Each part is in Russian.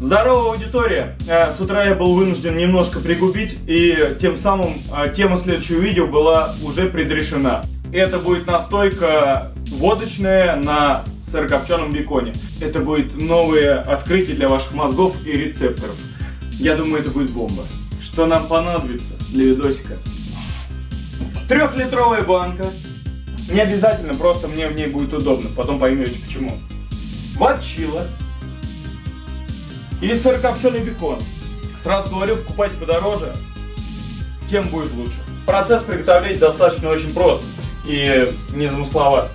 Здорово, аудитория! Э, с утра я был вынужден немножко пригубить, и тем самым э, тема следующего видео была уже предрешена. Это будет настойка водочная на сырокопченом беконе. Это будет новое открытие для ваших мозгов и рецепторов. Я думаю, это будет бомба. Что нам понадобится для видосика? Трехлитровая банка. Не обязательно, просто мне в ней будет удобно. Потом поймете почему. Ватчила или сырокопченый бекон. Сразу говорю, покупайте подороже, тем будет лучше. Процесс приготовления достаточно очень прост и незамысловат.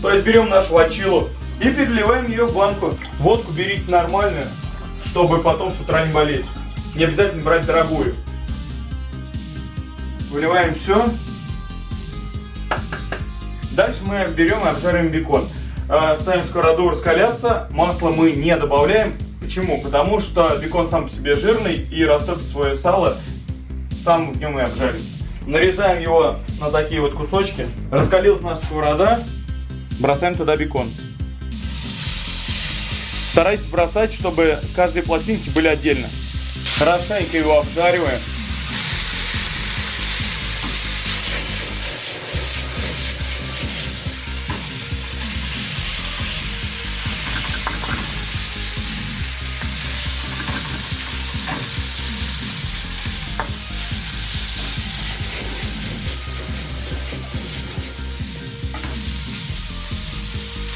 То есть берем нашу вачилу и переливаем ее в банку. Водку берите нормальную, чтобы потом с утра не болеть. Не обязательно брать дорогую. Выливаем все. Дальше мы берем и обжариваем бекон. А, ставим сковороду раскаляться. Масло мы не добавляем. Почему? Потому что бекон сам по себе жирный и растопит свое сало, сам в нем и обжарится. Нарезаем его на такие вот кусочки. Раскалилась наша сковорода, бросаем туда бекон. Старайтесь бросать, чтобы каждые пластинки были отдельно. Хорошенько его обжариваем.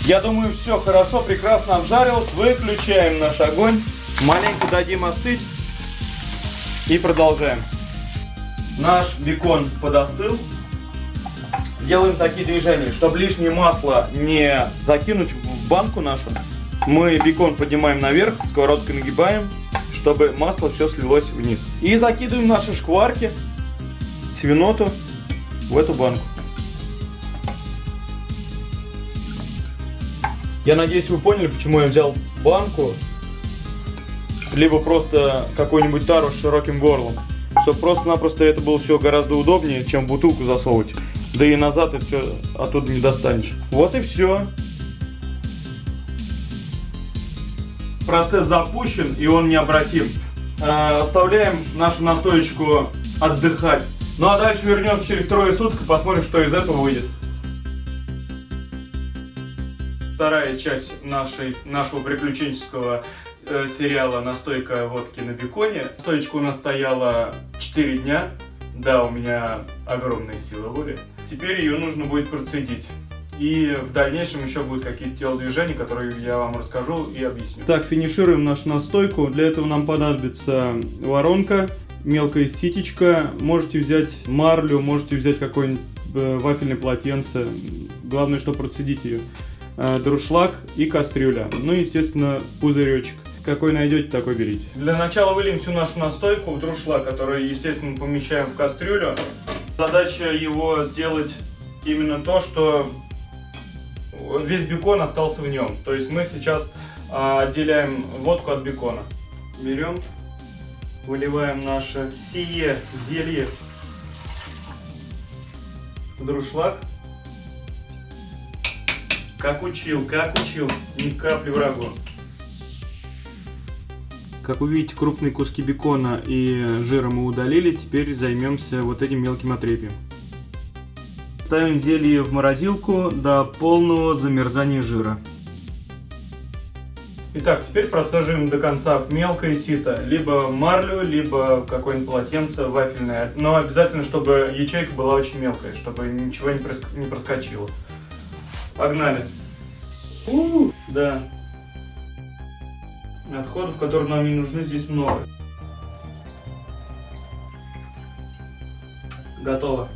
Я думаю, все хорошо, прекрасно обжарилось. Выключаем наш огонь. Маленько дадим остыть. И продолжаем. Наш бекон подостыл. Делаем такие движения, чтобы лишнее масло не закинуть в банку нашу. Мы бекон поднимаем наверх, сковородкой нагибаем, чтобы масло все слилось вниз. И закидываем наши шкварки, свиноту в эту банку. Я надеюсь, вы поняли, почему я взял банку, либо просто какой-нибудь тару с широким горлом. Чтобы просто-напросто это было все гораздо удобнее, чем бутылку засовывать. Да и назад это все оттуда не достанешь. Вот и все. Процесс запущен и он необратим. Э, оставляем нашу настоечку отдыхать. Ну а дальше вернемся через трое суток и посмотрим, что из этого выйдет вторая часть нашей, нашего приключенческого э, сериала «Настойка водки на беконе». Стоечка у нас стояла 4 дня. Да, у меня огромные силы воли. Теперь ее нужно будет процедить. И в дальнейшем еще будут какие-то телодвижения, которые я вам расскажу и объясню. Так, финишируем нашу настойку. Для этого нам понадобится воронка, мелкая ситечка. Можете взять марлю, можете взять какое-нибудь э, вафельное полотенце. Главное, что процедить ее. Э, друшлаг и кастрюля. Ну и, естественно, пузыречек. Какой найдете, такой берите. Для начала выльем всю нашу настойку в друшлаг, который, естественно, помещаем в кастрюлю. Задача его сделать именно то, что весь бекон остался в нем. То есть мы сейчас а, отделяем водку от бекона. Берем, выливаем наше сие зелье в друшлаг. Как учил, как учил, ни капли врагу. Как вы видите, крупные куски бекона и жира мы удалили. Теперь займемся вот этим мелким отрепием. Ставим зелье в морозилку до полного замерзания жира. Итак, теперь процеживаем до конца в мелкое сито, либо марлю, либо какое-нибудь полотенце вафельное. Но обязательно, чтобы ячейка была очень мелкая, чтобы ничего не проскочило. Погнали. У. Да. Отходов, которые нам не нужны, здесь много. Готово.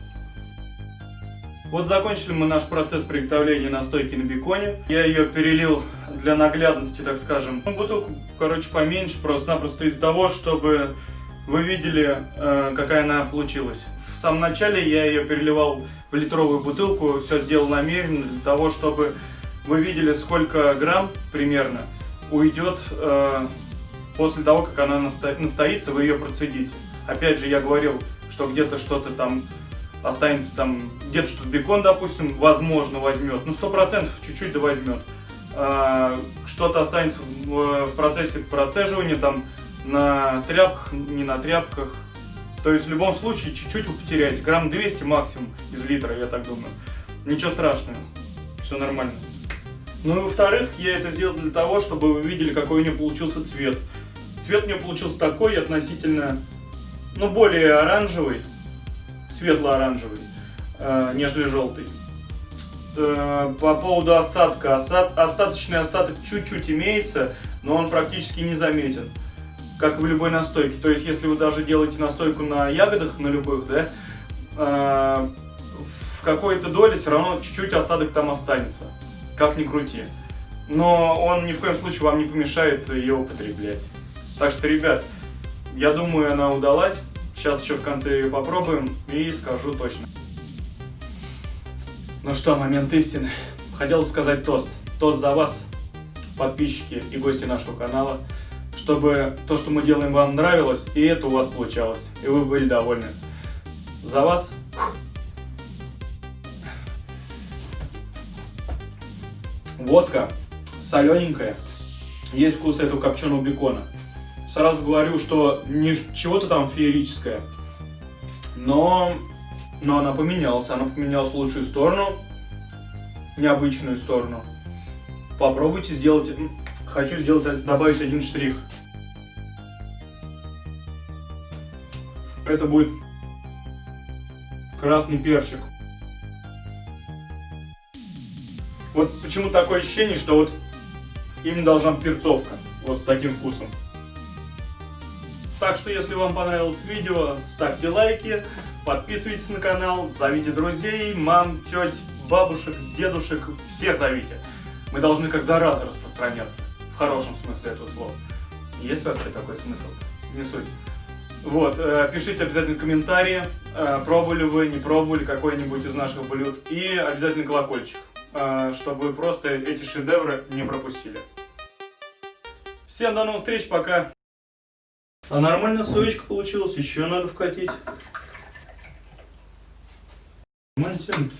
Вот закончили мы наш процесс приготовления настойки на беконе. Я ее перелил для наглядности, так скажем. Ну, бутылку, короче, поменьше, просто-напросто из-за того, чтобы вы видели, э, какая она получилась. Самом начале я ее переливал в литровую бутылку, все сделал намеренно для того, чтобы вы видели, сколько грамм примерно уйдет э, после того, как она насто... настоится, вы ее процедите. Опять же, я говорил, что где-то что-то там останется, там где-то что-то бекон, допустим, возможно возьмет, ну сто процентов чуть-чуть да возьмет. а, что-то останется в, в процессе процеживания, там на тряпках, не на тряпках. То есть в любом случае чуть-чуть вы потеряете, грамм 200 максимум из литра, я так думаю. Ничего страшного, все нормально. Ну и во-вторых, я это сделал для того, чтобы вы видели, какой у нее получился цвет. Цвет у нее получился такой относительно, ну, более оранжевый, светло-оранжевый, э, нежели желтый. Э, по поводу осадка. Осад, остаточный осадок чуть-чуть имеется, но он практически не заметен. Как в любой настойке. То есть, если вы даже делаете настойку на ягодах, на любых, да, э, в какой-то доле все равно чуть-чуть осадок там останется. Как ни крути. Но он ни в коем случае вам не помешает ее употреблять. Так что, ребят, я думаю, она удалась. Сейчас еще в конце ее попробуем и скажу точно. Ну что, момент истины. Хотел бы сказать тост. Тост за вас, подписчики и гости нашего канала. Чтобы то, что мы делаем, вам нравилось, и это у вас получалось. И вы были довольны. За вас. Водка солененькая. Есть вкус этого копченого бекона. Сразу говорю, что не чего-то там феерическое. Но но она поменялась, она поменялась в лучшую сторону, необычную сторону. Попробуйте сделать, хочу сделать, добавить один штрих. Это будет красный перчик. Вот почему такое ощущение, что вот именно должна быть перцовка, вот с таким вкусом. Так что, если вам понравилось видео, ставьте лайки, подписывайтесь на канал, зовите друзей, мам, теть, бабушек, дедушек, всех зовите. Мы должны как зараза распространяться, хорошем смысле этого слова. Есть вообще такой смысл? Не суть. Вот, э, пишите обязательно комментарии, э, пробовали вы, не пробовали какой-нибудь из наших блюд. И обязательно колокольчик, э, чтобы вы просто эти шедевры не пропустили. Всем до новых встреч, пока! А нормально стоечка получилась, еще надо вкатить. Нормально тянут.